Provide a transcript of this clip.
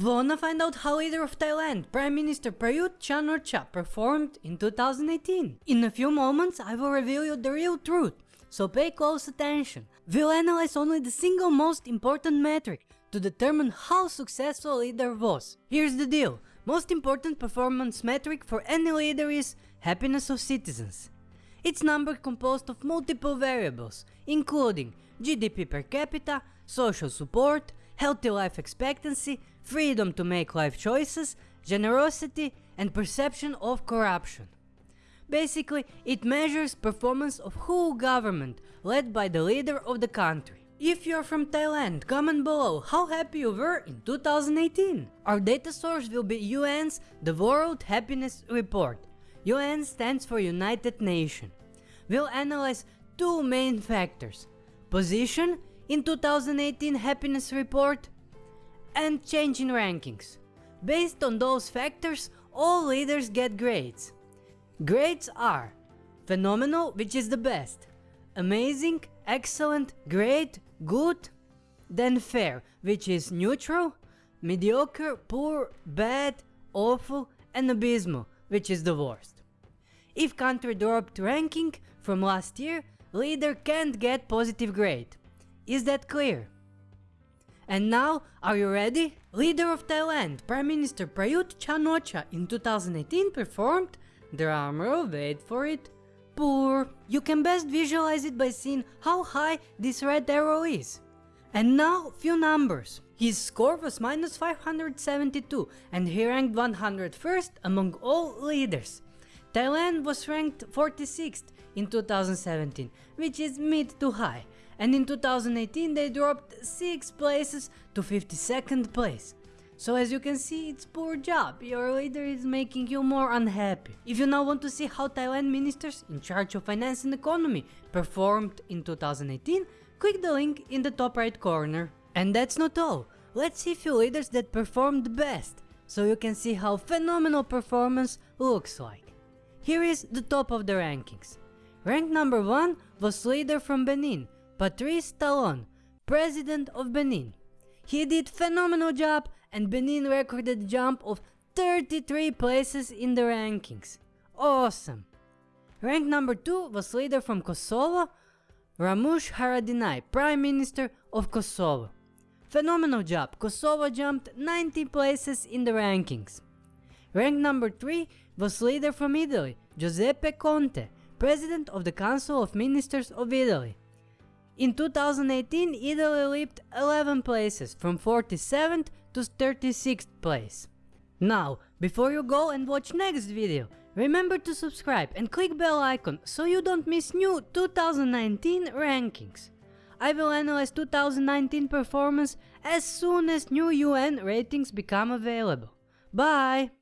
Wanna find out how leader of Thailand, Prime Minister Prayut Chan-o-cha performed in 2018? In a few moments I will reveal you the real truth, so pay close attention. We'll analyze only the single most important metric to determine how successful a leader was. Here's the deal, most important performance metric for any leader is happiness of citizens. It's number composed of multiple variables, including GDP per capita, social support, healthy life expectancy, freedom to make life choices, generosity and perception of corruption. Basically, it measures performance of whole government led by the leader of the country. If you're from Thailand, comment below how happy you were in 2018. Our data source will be UN's The World Happiness Report. UN stands for United Nations. We'll analyze two main factors. Position in 2018 happiness report and change in rankings. Based on those factors, all leaders get grades. Grades are phenomenal, which is the best, amazing, excellent, great, good, then fair, which is neutral, mediocre, poor, bad, awful, and abysmal, which is the worst. If country dropped ranking from last year, leader can't get positive grade. Is that clear? And now, are you ready? Leader of Thailand, Prime Minister Prayut Chan-o-cha in 2018 performed, drumroll wait for it, poor. You can best visualize it by seeing how high this red arrow is. And now, few numbers. His score was minus 572 and he ranked 101st among all leaders. Thailand was ranked 46th in 2017, which is mid to high, and in 2018 they dropped 6 places to 52nd place. So as you can see, it's poor job, your leader is making you more unhappy. If you now want to see how Thailand ministers in charge of finance and economy performed in 2018, click the link in the top right corner. And that's not all, let's see few leaders that performed best, so you can see how phenomenal performance looks like. Here is the top of the rankings. Rank number 1 was leader from Benin, Patrice Talon, president of Benin. He did phenomenal job and Benin recorded a jump of 33 places in the rankings. Awesome! Rank number 2 was leader from Kosovo, Ramush Haradinaj, Prime Minister of Kosovo. Phenomenal job, Kosovo jumped 90 places in the rankings. Rank number 3 was leader from Italy, Giuseppe Conte, President of the Council of Ministers of Italy. In 2018, Italy leaped 11 places, from 47th to 36th place. Now, before you go and watch next video, remember to subscribe and click bell icon so you don't miss new 2019 rankings. I will analyze 2019 performance as soon as new UN ratings become available. Bye!